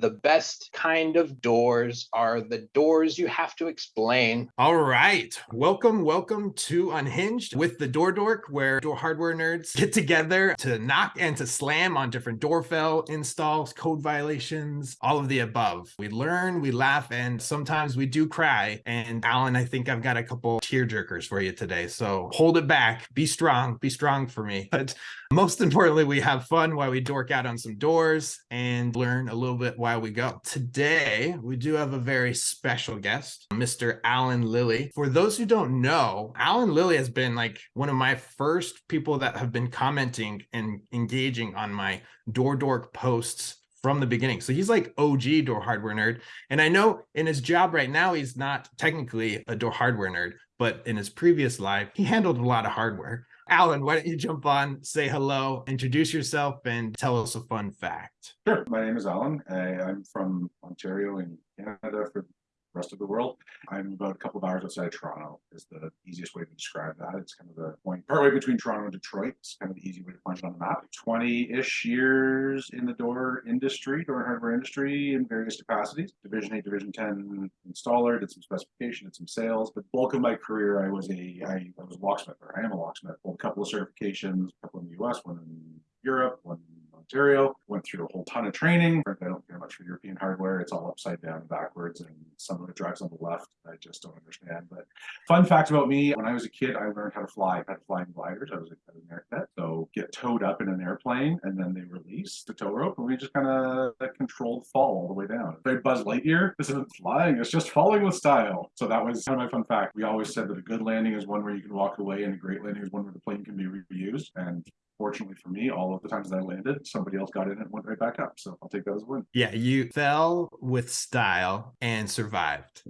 The best kind of doors are the doors you have to explain. All right. Welcome, welcome to Unhinged with the Door Dork, where door hardware nerds get together to knock and to slam on different door installs, code violations, all of the above. We learn, we laugh, and sometimes we do cry. And Alan, I think I've got a couple tear jerkers for you today. So hold it back. Be strong. Be strong for me. But most importantly, we have fun while we dork out on some doors and learn a little bit we go. Today, we do have a very special guest, Mr. Alan Lilly. For those who don't know, Alan Lilly has been like one of my first people that have been commenting and engaging on my door dork posts from the beginning. So he's like OG door hardware nerd. And I know in his job right now, he's not technically a door hardware nerd, but in his previous life, he handled a lot of hardware. Alan, why don't you jump on, say hello, introduce yourself, and tell us a fun fact? Sure. My name is Alan. I, I'm from Ontario in Canada for rest of the world. I'm about a couple of hours outside of Toronto is the easiest way to describe that. It's kind of the point partway between Toronto and Detroit. It's kind of the easy way to find it on the map. 20-ish years in the door industry, door hardware industry in various capacities. Division 8, Division 10 installer, did some specification, did some sales. But bulk of my career, I was a I, I was a locksmith, or I am a locksmith. a couple of certifications, a couple in the US, one in Europe, one Ontario. Went through a whole ton of training. I don't care much for European hardware. It's all upside down backwards, and some of it drives on the left. I just don't understand. But fun fact about me: when I was a kid, I learned how to fly. I had flying gliders. I was a, an air cadet, so get towed up in an airplane, and then they release the tow rope, and we just kind of controlled fall all the way down. Very Buzz Lightyear. This isn't flying; it's just falling with style. So that was kind of my fun fact. We always said that a good landing is one where you can walk away, and a great landing is one where the plane can be reused. And fortunately for me, all of the times that I landed, somebody else got in and went right back up. So I'll take that as a win. Yeah, you fell with style and survived.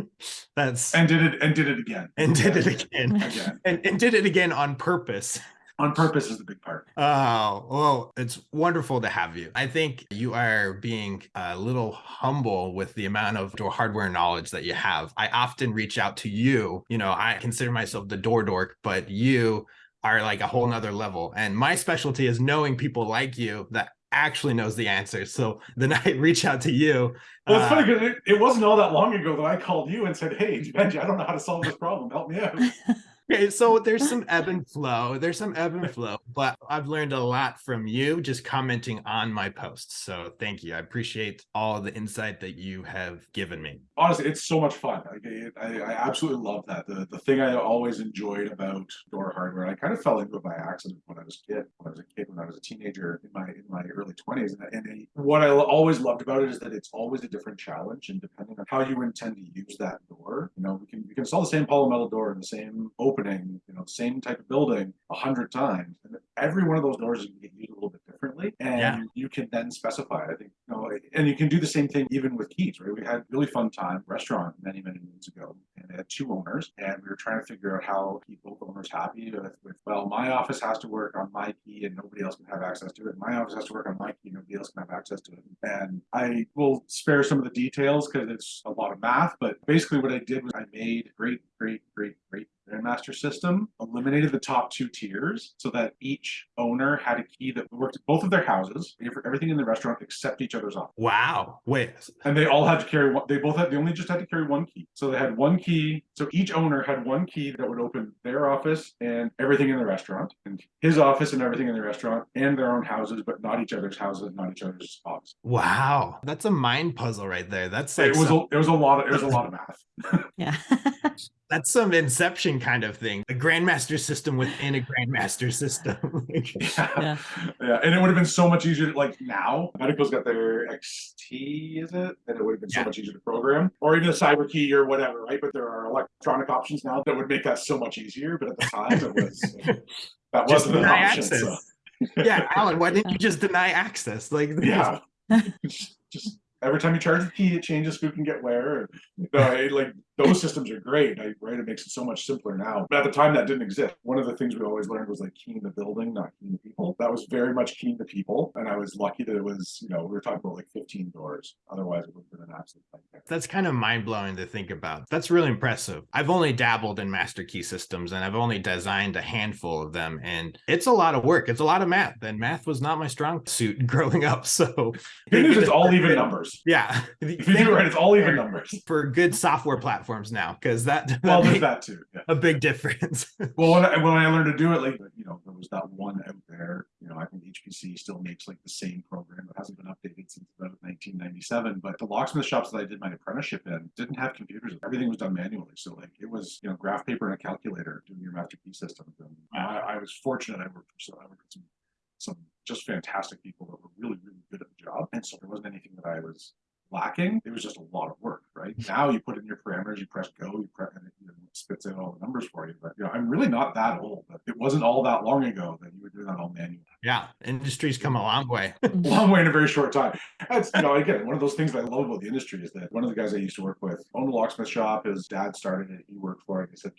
That's and did it and did it again. And did it again. again. And, and did it again on purpose on purpose is the big part. Oh, well, it's wonderful to have you. I think you are being a little humble with the amount of door hardware knowledge that you have. I often reach out to you. You know, I consider myself the door dork, but you are like a whole nother level. And my specialty is knowing people like you that actually knows the answer. So then I reach out to you. Well, it's uh, funny because it, it, wasn't all that long ago that I called you and said, Hey, Benji, I don't know how to solve this problem. Help me out. Okay, so there's some ebb and flow. There's some ebb and flow, but I've learned a lot from you just commenting on my posts. So thank you. I appreciate all the insight that you have given me. Honestly, it's so much fun. I, I, I absolutely love that. The the thing I always enjoyed about door hardware, I kind of fell into it by accident when I was a kid. When I was a kid, when I was a teenager in my in my early 20s, and, and what I always loved about it is that it's always a different challenge, and depending on how you intend to use that door, you know, we can we can install the same hollow metal door in the same opening, you know, same type of building a hundred times. And every one of those doors you can get used a little bit differently. And yeah. you can then specify, I think, you know, and you can do the same thing even with keys, right? We had really fun time restaurant many, many moons ago had two owners and we were trying to figure out how keep both owners happy with, with, well, my office has to work on my key and nobody else can have access to it. My office has to work on my key, nobody else can have access to it. And I will spare some of the details because it's a lot of math, but basically what I did was I made great, great, great, great Grandmaster system eliminated the top two tiers so that each owner had a key that worked at both of their houses for everything in the restaurant except each other's office. Wow. Wait. And they all had to carry one. They both had, they only just had to carry one key. So they had one key. So each owner had one key that would open their office and everything in the restaurant and his office and everything in the restaurant and their own houses, but not each other's houses, not each other's offices. Wow. That's a mind puzzle right there. That's like it was, some... a, it was a lot of, it was a lot of math. yeah. That's some Inception kind of thing. A Grandmaster system within a Grandmaster system. yeah. yeah. And it would have been so much easier. Like now, Medeco's got their XT, is it? And it would have been so much easier to program. Or even a cyber key or whatever, right? But there are electronic options now that would make that so much easier. But at the time, it was that wasn't an option. So. yeah, Alan, why didn't you just deny access? Like, yeah. just every time you charge the key, it changes who can get where. Uh, like those systems are great, right? It makes it so much simpler now. But at the time, that didn't exist. One of the things we always learned was like keying the building, not keying the people. That was very much keying the people, and I was lucky that it was, you know, we were talking about like 15 doors. Otherwise, it would have been an absolute nightmare. That's kind of mind blowing to think about. That's really impressive. I've only dabbled in master key systems and I've only designed a handful of them. And it's a lot of work. It's a lot of math. And math was not my strong suit growing up. So, Good news, it's all even numbers. yeah. If you do it right, it's all even numbers. For good software platforms now, because that, that Well, there's that too. Yeah. a big difference. Well, when I, when I learned to do it, like, you know, there was that one out there, you know, I think HPC still makes like the same program that hasn't been updated since about nineteen ninety-seven, but the locksmith shops that I did my apprenticeship in didn't have computers. Everything was done manually. So like, it was, you know, graph paper and a calculator doing your master key systems. And I, I was fortunate. I worked for, so I worked with some, some just fantastic people that were really, really good at the job. And so there wasn't anything that I was lacking. It was just a lot of work, right? Mm-hmm. Now you put in your parameters, you press go, you press, and it, you know, spits out all the numbers for you. But you know, I'm really not that old. But it wasn't all that long ago that you were doing that all manually. yeah. Industry's come a long way. Long way in a very short time. That's you know, again, one of those things that I love about the industry is that one of the guys I used to work with owned a locksmith shop. His dad started it. He worked for it. He said.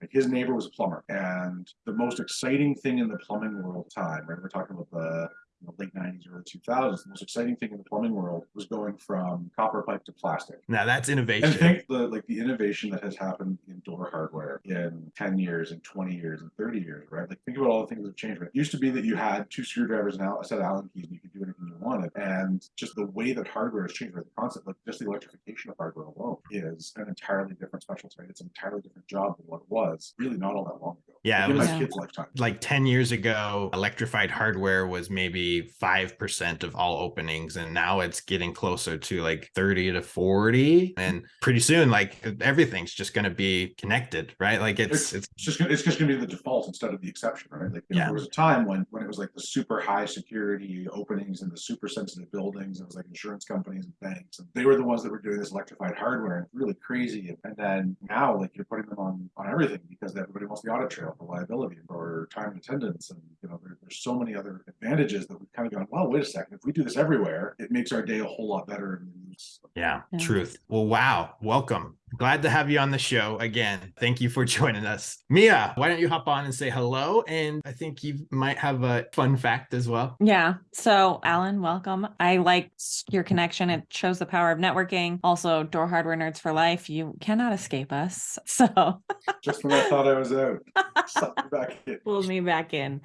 Like his neighbor was a plumber, and the most exciting thing in the plumbing world time, right? We're talking about the know, late '90s, early 2000s. The most exciting thing in the plumbing world was going from copper pipe to plastic. Now that's And innovation. think the like the innovation that has happened in door hardware in 10 years and 20 years and 30 years, right? Like think about all the things that have changed. Right? It used to be that you had two screwdrivers and a set of Allen keys and you could do anything you wanted. And just the way that hardware has changed, right? The concept, like just the electrification of hardware alone is an entirely different specialty. It's an entirely different job than what it was really not all that long ago. Yeah, Like, it in was- my kid's lifetime. like 10 years ago, electrified hardware was maybe 5% of all openings. And now it's getting closer to like 30 to 40. And pretty soon, like everything's just going to be connected, right? Like it's, it's, It's just it's just gonna be the default instead of the exception, right? Like Yeah. there was a time when when it was like the super high security openings and the super sensitive buildings. It was like insurance companies and banks, and they were the ones that were doing this electrified hardware and really crazy. And then now, like you're putting them on on everything because everybody wants the audit trail for liability for time and attendance, and you know there, there's so many other advantages that we've kind of gone. Well, wait a second. If we do this everywhere, it makes our day a whole lot better. Yeah, Yeah. truth. Well, wow. Welcome. Glad to have you on the show again. Thank you for joining us. Mia, why don't you hop on and say hello? And I think you might have a fun fact as well. Yeah. So, Alan, welcome. I like your connection. It shows the power of networking. Also, door hardware nerds for life. You cannot escape us. So, just when I thought I was out, sucked me back in. pulled me back in.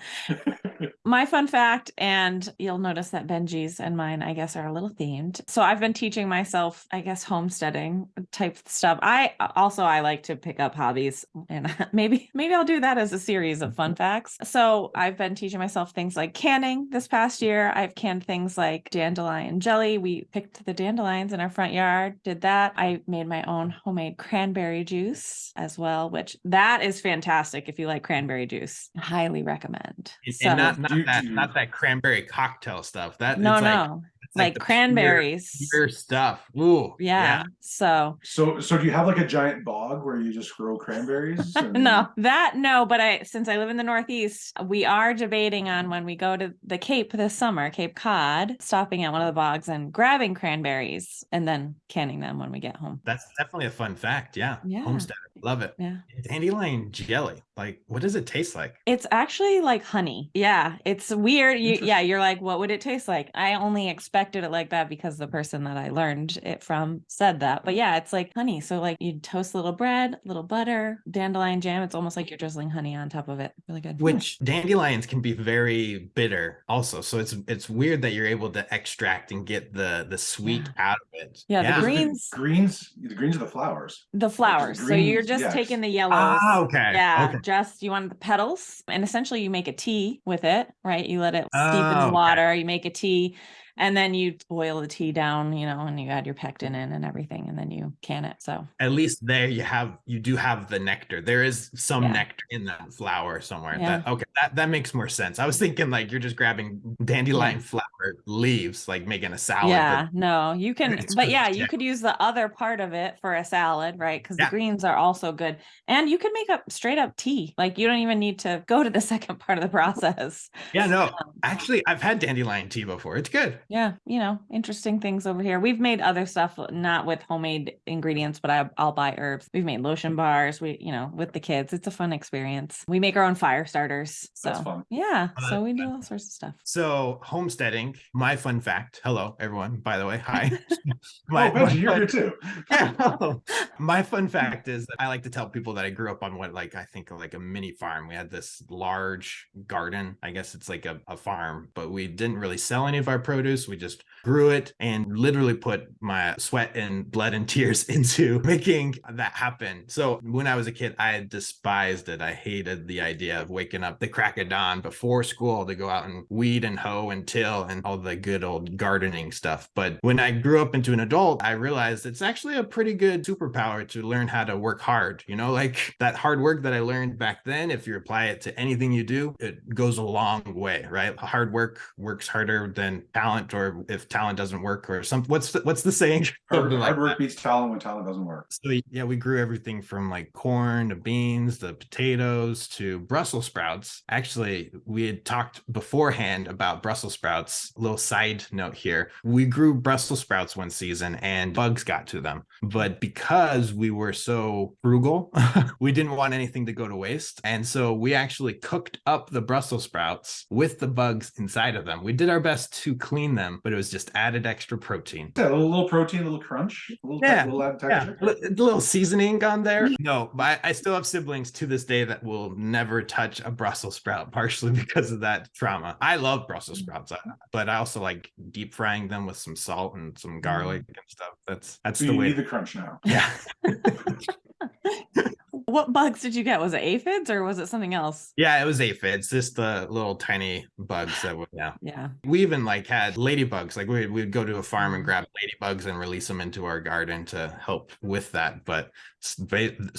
My fun fact, and you'll notice that Benji's and mine, I guess, are a little themed. So I've been teaching myself, I guess, homesteading type stuff. I also I like to pick up hobbies, and maybe maybe I'll do that as a series of fun facts. So I've been teaching myself things like canning this past year. I've canned things like dandelion jelly. We picked the dandelions in our front yard, did that. I made my own homemade cranberry juice as well, which that is fantastic if you like cranberry juice. Highly recommend. And, So- and not, not that, not that cranberry cocktail stuff. That no, it's like, no, it's like, the pure- cranberries. Pure, stuff. Ooh, yeah. So So, so do you have like a giant bog where you just grow cranberries? and- no, that no, but I since I live in the Northeast, we are debating on when we go to the Cape this summer, Cape Cod, stopping at one of the bogs and grabbing cranberries and then canning them when we get home. That's definitely a fun fact. Yeah. Yeah. Homestead. Love it. Yeah. Dandelion jelly. Like, what does it taste like? It's actually like honey. Yeah, it's weird. You yeah, you're like, what would it taste like? I only expected it like that because the person that I learned it from said that. But yeah, it's like honey. So like you toast a little bread, a little butter, dandelion jam. It's almost like you're drizzling honey on top of it. Really good. Which dandelions can be very bitter also. So it's it's weird that you're able to extract and get the the sweet out of it. Yeah, the Because greens- greens, the greens are the flowers. the flowers. so you're greens, just yes. taking the yellows. Ah, okay. Yeah, Okay. just you want the petals, and essentially you make a tea with it, right? You let it steep in Oh, the okay. water, you make a tea, and then you boil the tea down, you know, and you add your pectin in and everything, and then you can it. So At least there you have you do have the nectar. There is some Yeah. nectar in that flower somewhere. Yeah. That okay, that, that makes more sense. I was thinking like you're just grabbing dandelion flower leaves, like making a salad. yeah, but no, you can, but yeah, you could use the other part of it for a salad, right? Because Yeah. the greens are also good, and you can make up straight up tea. Like you don't even need to go to the second part of the process. yeah, no. Um, Actually, I've had dandelion tea before. It's good. Yeah, you know, interesting things over here. We've made other stuff, uh, not with homemade ingredients, but I, I'll buy herbs. We've made lotion bars. We, you know, with the kids, it's a fun experience. We make our own fire starters. So That's fun. yeah, Oh, so we do all sorts of stuff. So homesteading, my fun fact. Hello, everyone. By the way, hi. Oh, my, Benji, you're here too. Yeah. My fun fact is that I like to tell people that I grew up on what like I think like a mini farm. We had this large garden. I guess it's like a, a farm, but we didn't really sell any of our produce. We just grew it and literally put my sweat and blood and tears into making that happen. So when I was a kid, I despised it. I hated the idea of waking up the crack of dawn before school to go out and weed and hoe and till and all the good old gardening stuff. But when I grew up into an adult, I realized it's actually a pretty good superpower to learn how to work hard. You know, like that hard work that I learned back then, if you apply it to anything you do, it goes a long way, right? Hard work works harder than talent, or if talent doesn't work, or something. What's the, what's the saying? Hard, like hard work that. beats talent when talent doesn't work. So yeah, we grew everything from like corn to beans, the potatoes to Brussels sprouts. Actually, we had talked beforehand about Brussels sprouts. Little side note here. We grew Brussels sprouts one season and bugs got to them. But because we were so frugal, we didn't want anything to go to waste. And so we actually cooked up the Brussels sprouts with the bugs inside of them. We did our best to clean them, but it was just added extra protein. Yeah, a little, protein, a little crunch, a little, Yeah, little added Yeah, texture. a little seasoning on there. No, but I, I still have siblings to this day that will never touch a Brussels sprout, partially because of that trauma. I love Brussels sprouts, uh, but I also like deep frying them with some salt and some garlic mm-hmm. and stuff. That's that's So the you way. need the crunch now. yeah. What bugs did you get? Was it aphids or was it something else? Yeah, it was aphids, just the little tiny bugs that would, yeah. Yeah. We even like had ladybugs. Like we we'd go to a farm and grab ladybugs and release them into our garden to help with that. But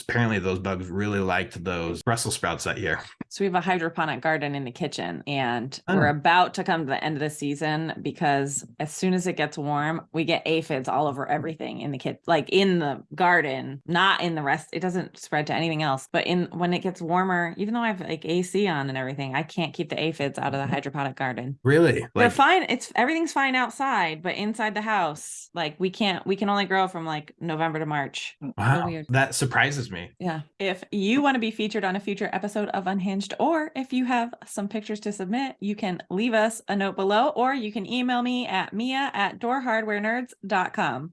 apparently those bugs really liked those Brussels sprouts that year. So we have a hydroponic garden in the kitchen and we're Oh. about to come to the end of the season because as soon as it gets warm, we get aphids all over everything in the kit, like in the garden, not in the rest. It doesn't spread to anything else, but in when it gets warmer, even though I have like AC on and everything, I can't keep the aphids out of the mm-hmm. hydroponic garden. Really? They're fine. It's everything's fine outside, but inside the house, like we can't, we can only grow from like November to March. Mm, wow, weird. that surprises me. Yeah. If you want to be featured on a future episode of Unhinged, or if you have some pictures to submit, you can leave us a note below, or you can email me at mia at doorhardwarenerds.com.